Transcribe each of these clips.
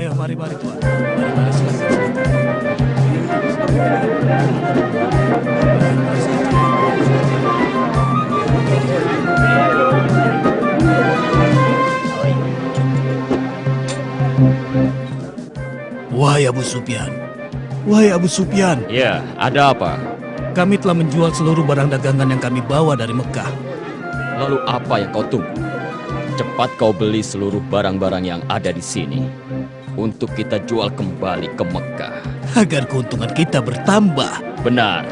Ayo, mari, mari Tuan. Mari, mari, silakan. Wahai Abu Sufyan. Wahai Abu Sufyan, Ya, ada apa? kami telah menjual seluruh barang dagangan yang kami bawa dari Mekah. Lalu apa yang kau tunggu? Cepat kau beli seluruh barang-barang yang ada di sini untuk kita jual kembali ke Mekah. agar keuntungan kita bertambah. Benar.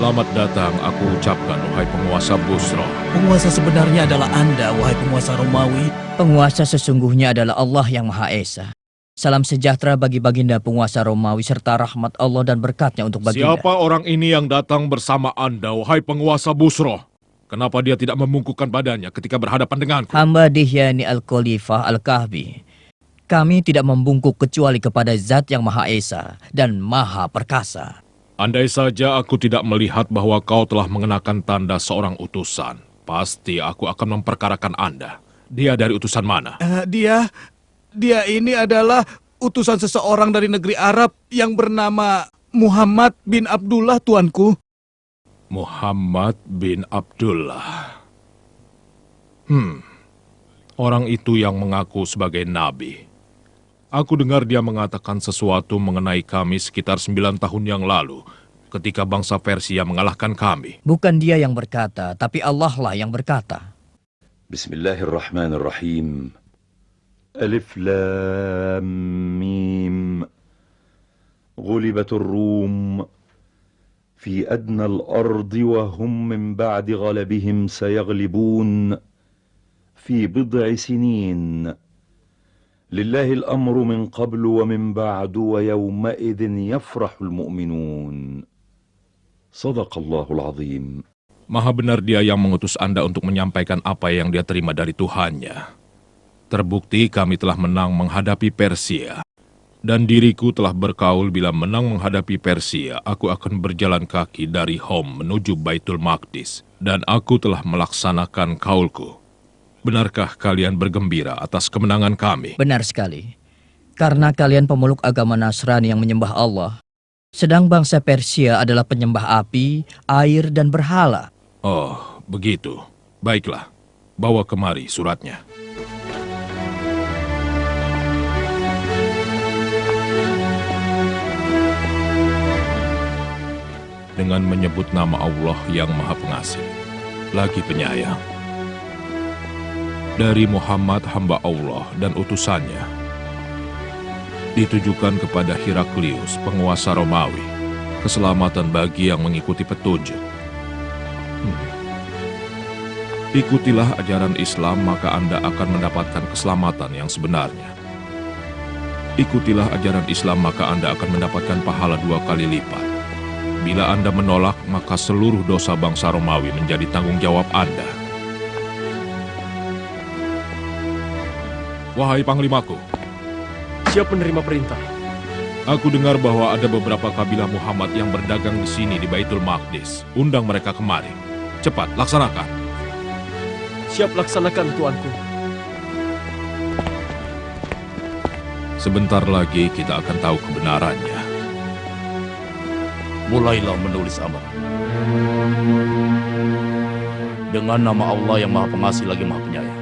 Selamat datang aku ucapkan, wahai penguasa Busro. Penguasa sebenarnya adalah Anda, wahai penguasa Romawi. Penguasa sesungguhnya adalah Allah yang Maha Esa. Salam sejahtera bagi baginda penguasa Romawi serta rahmat Allah dan berkatnya untuk baginda. Siapa orang ini yang datang bersama Anda, wahai penguasa Busro? Kenapa dia tidak membungkukkan badannya ketika berhadapan denganku? Hamba Dihyani Al-Khalifah Al-Kahfi. Kami tidak membungkuk kecuali kepada Zat yang Maha Esa dan Maha Perkasa. Andai saja aku tidak melihat bahwa kau telah mengenakan tanda seorang utusan, pasti aku akan memperkarakan Anda. Dia dari utusan mana? Eh, dia, dia ini adalah utusan seseorang dari negeri Arab yang bernama Muhammad bin Abdullah, tuanku. Muhammad bin Abdullah. Hmm, orang itu yang mengaku sebagai nabi. Aku dengar dia mengatakan sesuatu mengenai kami sekitar sembilan tahun yang lalu, ketika bangsa Persia mengalahkan kami. Bukan dia yang berkata, tapi Allah lah yang berkata. Bismillahirrahmanirrahim. ألف لام ميم. غلبت الروم في أدنى الأرض وهم من بعد غلبهم سيغلبون في بضع سنين. لله الأمر من قبل ومن بعد ويومئذ يفرح المؤمنون. صدق الله العظيم. Maha benar dia yang mengutus Anda untuk menyampaikan apa yang dia terima dari Tuhannya. Terbukti kami telah menang menghadapi Persia. Dan diriku telah berkaul bila menang menghadapi Persia, aku akan berjalan kaki dari Hom menuju Baitul Maqdis. Dan aku telah melaksanakan kaulku. Benarkah kalian bergembira atas kemenangan kami? Benar sekali. Karena kalian pemeluk agama Nasrani yang menyembah Allah. Sedang bangsa Persia adalah penyembah api, air, dan berhala. Oh, begitu. Baiklah, bawa kemari suratnya. Dengan menyebut nama Allah yang Maha Pengasih, lagi penyayang. Dari Muhammad hamba Allah dan utusannya, ditujukan kepada Heraklius, penguasa Romawi, keselamatan bagi yang mengikuti petunjuk. Ikutilah ajaran Islam, maka Anda akan mendapatkan keselamatan yang sebenarnya. Ikutilah ajaran Islam, maka Anda akan mendapatkan pahala dua kali lipat. Bila Anda menolak, maka seluruh dosa bangsa Romawi menjadi tanggung jawab Anda. Wahai Panglimaku, Siap menerima perintah. aku dengar bahwa ada beberapa kabilah Muhammad yang berdagang di sini di Baitul Maqdis. Undang mereka kemari. Cepat, laksanakan. Siap laksanakan tuanku. Sebentar lagi kita akan tahu kebenarannya. Mulailah menulis amalan. Dengan nama Allah yang Maha Pengasih lagi Maha Penyayang.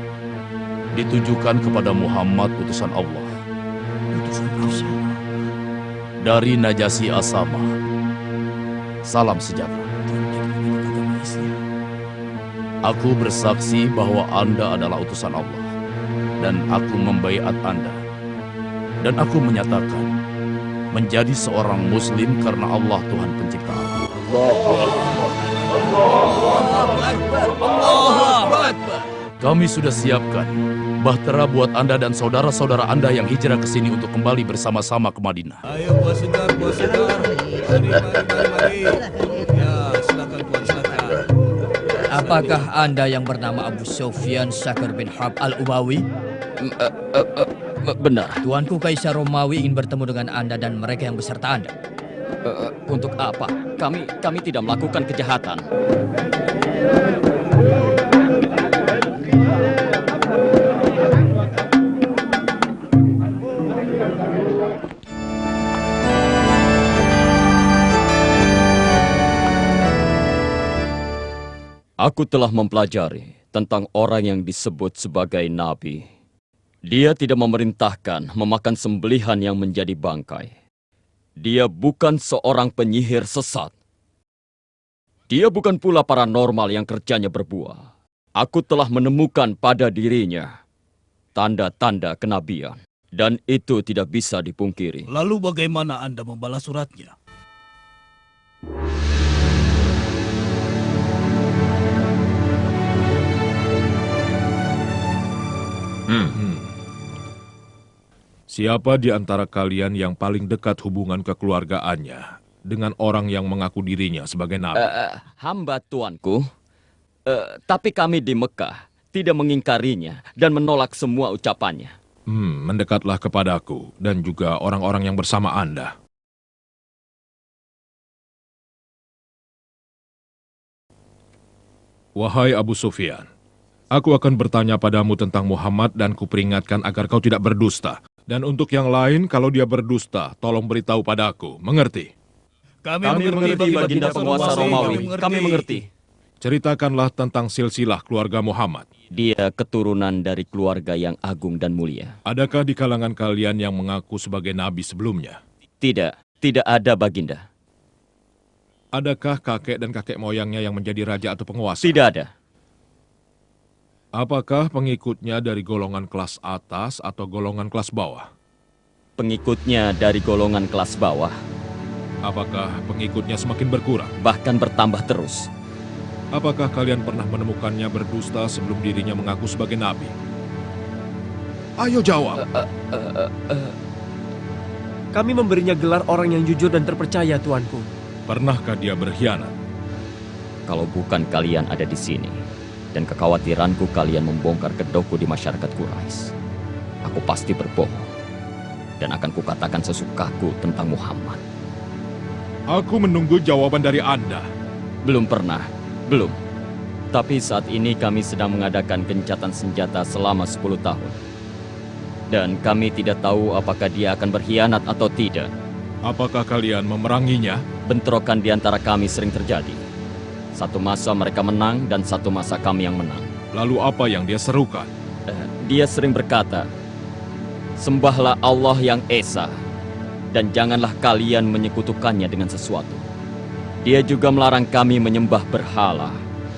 Ditujukan kepada Muhammad utusan Allah. Utusan Allah. Dari Najasi Asama. Salam sejahtera. Aku bersaksi bahwa Anda adalah utusan Allah. Dan aku membaiat Anda. Dan aku menyatakan menjadi seorang muslim karena Allah Tuhan pencipta. Kami sudah siapkan bahtera buat Anda dan saudara-saudara Anda yang hijrah ke sini untuk kembali bersama-sama ke Madinah. Ayo, buah segar, buah segar. Mari, mari, mari, mari. Ya, silakan tuan, silakan. Apakah Anda yang bernama Abu Sufyan Syakir bin Harb al-Umawi? Benar. Tuanku Kaisar Romawi ingin bertemu dengan Anda dan mereka yang beserta Anda. Eh, untuk apa? Kami kami tidak melakukan kejahatan. Aku telah mempelajari tentang orang yang disebut sebagai nabi. Dia tidak memerintahkan memakan sembelihan yang menjadi bangkai. Dia bukan seorang penyihir sesat. Dia bukan pula paranormal yang kerjanya berbuah. Aku telah menemukan pada dirinya tanda-tanda kenabian. Dan itu tidak bisa dipungkiri. Lalu bagaimana Anda membalas suratnya? Hmm. Siapa di antara kalian yang paling dekat hubungan kekeluargaannya dengan orang yang mengaku dirinya sebagai nabi? Eh, hamba tuanku, Eh, tapi kami di Mekah tidak mengingkarinya dan menolak semua ucapannya. Hmm, mendekatlah kepadaku dan juga orang-orang yang bersama Anda. Wahai Abu Sufyan, aku akan bertanya padamu tentang Muhammad dan kuperingatkan agar kau tidak berdusta. Dan untuk yang lain, kalau dia berdusta, tolong beritahu padaku. Mengerti? Kami mengerti, Baginda penguasa Romawi. Kami mengerti. Ceritakanlah tentang silsilah keluarga Muhammad. Dia keturunan dari keluarga yang agung dan mulia. Adakah di kalangan kalian yang mengaku sebagai nabi sebelumnya? Tidak, tidak ada Baginda. Adakah kakek dan kakek moyangnya yang menjadi raja atau penguasa? Tidak ada. Apakah pengikutnya dari golongan kelas atas atau golongan kelas bawah? Pengikutnya dari golongan kelas bawah, Apakah pengikutnya semakin berkurang? bahkan bertambah terus. Apakah kalian pernah menemukannya berdusta sebelum dirinya mengaku sebagai nabi? Ayo jawab. Kami memberinya gelar orang yang jujur dan terpercaya, Tuanku. Pernahkah dia berkhianat? Kalau bukan kalian ada di sini, dan kekhawatiranku kalian membongkar kedokku di masyarakat Quraisy, aku pasti berbohong. Dan akan kukatakan sesukaku tentang Muhammad. Aku menunggu jawaban dari Anda. Belum pernah, belum. Tapi saat ini kami sedang mengadakan gencatan senjata selama 10 tahun. Dan kami tidak tahu apakah dia akan berkhianat atau tidak. Apakah kalian memeranginya? Bentrokan di antara kami sering terjadi. Satu masa mereka menang dan satu masa kami yang menang. Lalu apa yang dia serukan? Eh, Dia sering berkata, Sembahlah Allah yang Esa, dan janganlah kalian menyekutukannya dengan sesuatu. Dia juga melarang kami menyembah berhala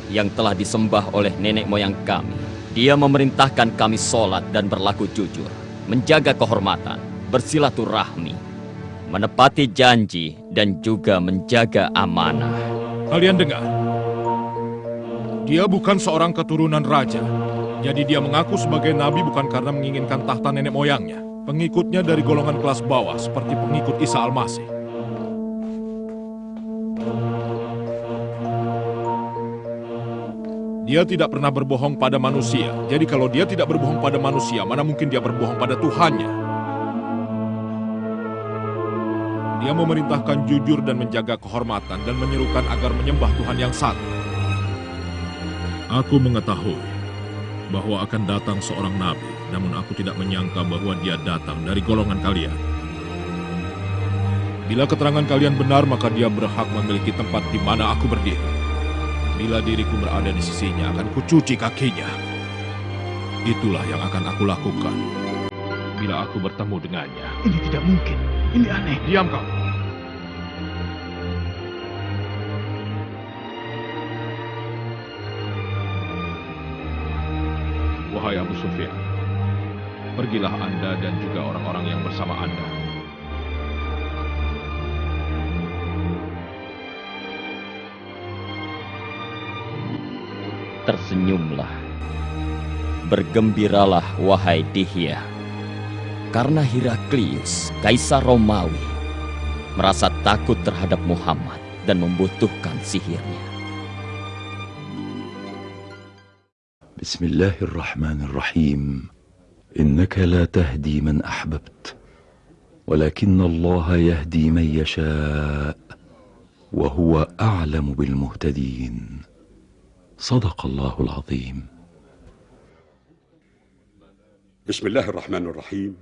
yang telah disembah oleh nenek moyang kami. Dia memerintahkan kami sholat dan berlaku jujur, menjaga kehormatan, bersilaturahmi, menepati janji, dan juga menjaga amanah. Kalian dengar? Dia bukan seorang keturunan raja. Jadi dia mengaku sebagai nabi bukan karena menginginkan tahta nenek moyangnya. Pengikutnya dari golongan kelas bawah seperti pengikut Isa Al-Masih. Dia tidak pernah berbohong pada manusia. Jadi kalau dia tidak berbohong pada manusia, mana mungkin dia berbohong pada Tuhannya? Dia memerintahkan jujur dan menjaga kehormatan dan menyerukan agar menyembah Tuhan yang satu. Aku mengetahui bahwa akan datang seorang nabi, namun aku tidak menyangka bahwa dia datang dari golongan kalian. Bila keterangan kalian benar, maka dia berhak memiliki tempat di mana aku berdiri. Bila diriku berada di sisinya, akan kucuci kakinya. Itulah yang akan aku lakukan bila aku bertemu dengannya. Ini tidak mungkin. Ini aneh. Diam kau. Sufyan, pergilah Anda dan juga orang-orang yang bersama Anda. Tersenyumlah. Bergembiralah, wahai Dihya. Karena Heraklius, Kaisar Romawi, merasa takut terhadap Muhammad dan membutuhkan sihirnya. بسم الله الرحمن الرحيم. إنك لا تهدي من أحببت ولكن الله يهدي من يشاء وهو أعلم بالمهتدين. صدق الله العظيم. بسم الله الرحمن الرحيم.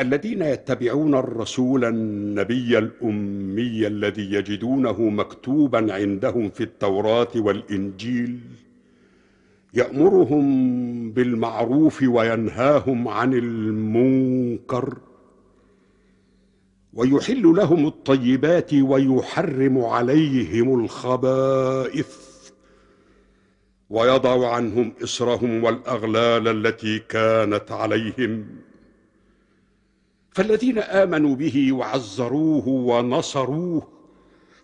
الذين يتبعون الرسول النبي الأمي الذي يجدونه مكتوبا عندهم في التوراة والإنجيل يأمرهم بالمعروف وينهاهم عن المنكر ويحل لهم الطيبات ويحرم عليهم الخبائث ويضع عنهم إصرهم والأغلال التي كانت عليهم. فالذين آمنوا به وعزروه ونصروه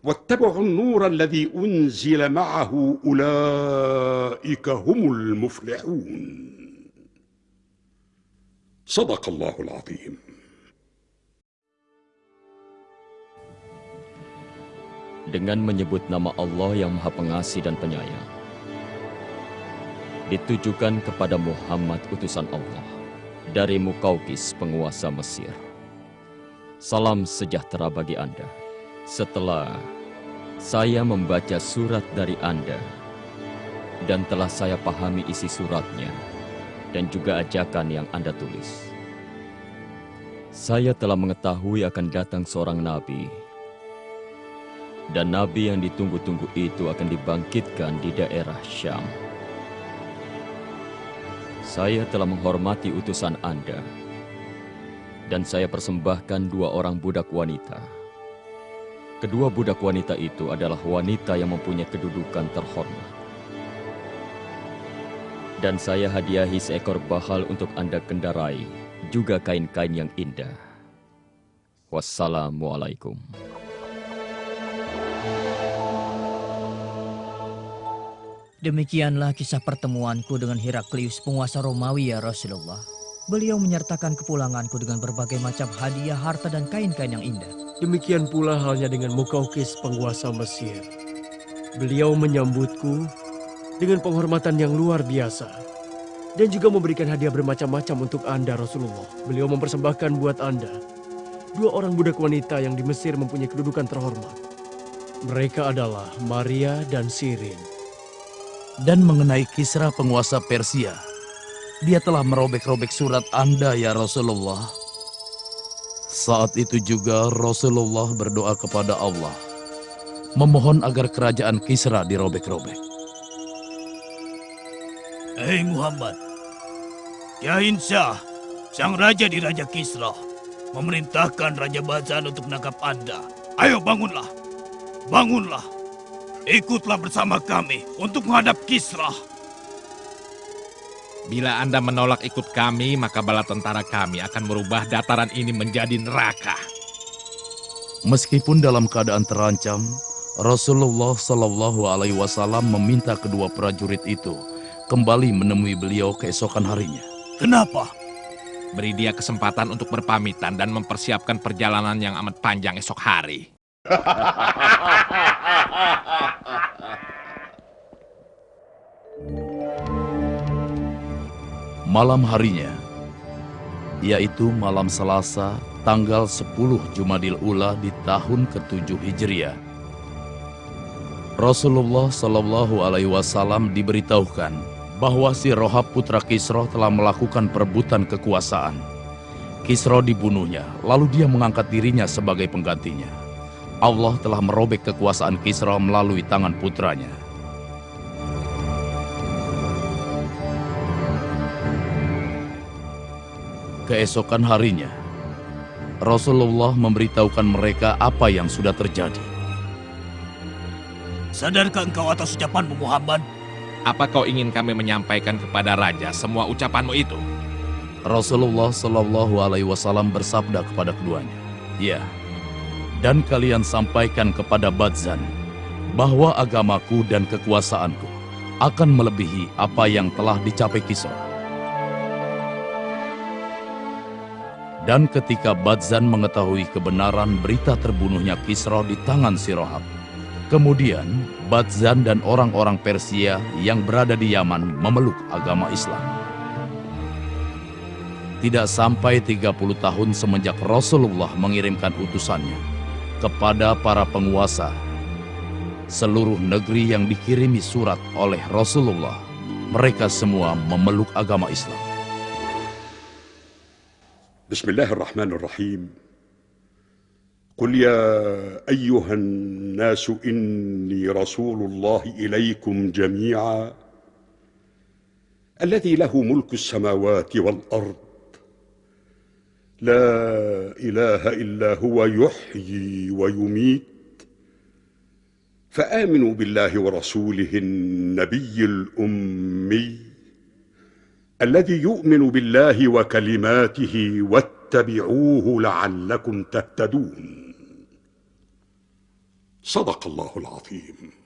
واتبعوا النور الذي أنزل معه أولئك هم المفلحون صدق الله العظيم dengan menyebut nama Allah yang Maha Pengasih dan Penyayang. Ditujukan kepada Muhammad utusan Allah dari Mukaukis penguasa Mesir. Salam sejahtera bagi Anda. Setelah saya membaca surat dari Anda dan telah saya pahami isi suratnya dan juga ajakan yang Anda tulis. Saya telah mengetahui akan datang seorang nabi dan nabi yang ditunggu-tunggu itu akan dibangkitkan di daerah Syam. Saya telah menghormati utusan Anda, dan saya persembahkan dua orang budak wanita. Kedua budak wanita itu adalah wanita yang mempunyai kedudukan terhormat. Dan saya hadiahi seekor bahal untuk Anda kendarai, juga kain-kain yang indah. Wassalamualaikum. Demikianlah kisah pertemuanku dengan Heraklius penguasa Romawi ya Rasulullah. Beliau menyertakan kepulanganku dengan berbagai macam hadiah, harta dan kain-kain yang indah. Demikian pula halnya dengan Mukaukis penguasa Mesir. Beliau menyambutku dengan penghormatan yang luar biasa. Dan juga memberikan hadiah bermacam-macam untuk Anda Rasulullah. Beliau mempersembahkan buat Anda dua orang budak wanita yang di Mesir mempunyai kedudukan terhormat. Mereka adalah Maria dan Sirin. Dan mengenai Kisra penguasa Persia, dia telah merobek-robek surat Anda ya Rasulullah. Saat itu juga Rasulullah berdoa kepada Allah, memohon agar kerajaan Kisra dirobek-robek. Hei Muhammad, Yain Shah, sang raja di Raja Kisra, memerintahkan Raja Bazan untuk menangkap Anda. Ayo bangunlah, bangunlah. Ikutlah bersama kami untuk menghadap Kisra. Bila Anda menolak ikut kami, maka bala tentara kami akan merubah dataran ini menjadi neraka. Meskipun dalam keadaan terancam, Rasulullah Shallallahu Alaihi Wasallam meminta kedua prajurit itu kembali menemui beliau keesokan harinya. Kenapa? Beri dia kesempatan untuk berpamitan dan mempersiapkan perjalanan yang amat panjang esok hari. Malam harinya, yaitu malam Selasa, tanggal 10 Jumadil Ula di tahun ke-7 Hijriah. Rasulullah Shallallahu Alaihi Wasallam diberitahukan bahwa si Rohab putra Kisro telah melakukan perebutan kekuasaan. Kisro dibunuhnya, lalu dia mengangkat dirinya sebagai penggantinya. Allah telah merobek kekuasaan Kisra melalui tangan putranya. Keesokan harinya, Rasulullah memberitahukan mereka apa yang sudah terjadi. Sadarkah engkau atas ucapanmu Muhammad? Apa kau ingin kami menyampaikan kepada raja semua ucapanmu itu? Rasulullah Shallallahu Alaihi Wasallam bersabda kepada keduanya, "Ya, dan kalian sampaikan kepada Badzan bahwa agamaku dan kekuasaanku akan melebihi apa yang telah dicapai Kisra. Dan ketika Badzan mengetahui kebenaran berita terbunuhnya Kisra di tangan Sirohab, kemudian Badzan dan orang-orang Persia yang berada di Yaman memeluk agama Islam. Tidak sampai 30 tahun semenjak Rasulullah mengirimkan utusannya kepada para penguasa seluruh negeri yang dikirimi surat oleh Rasulullah, mereka semua memeluk agama Islam. بسم الله الرحمن الرحيم. قل يا أيها الناس إني رسول الله إليكم جميعا الذي له ملك السماوات والأرض. لا إله إلا هو يحيي ويميت. فآمنوا بالله ورسوله النبي الأمي. الذي يؤمن بالله وكلماته واتبعوه لعلكم تهتدون. صدق الله العظيم.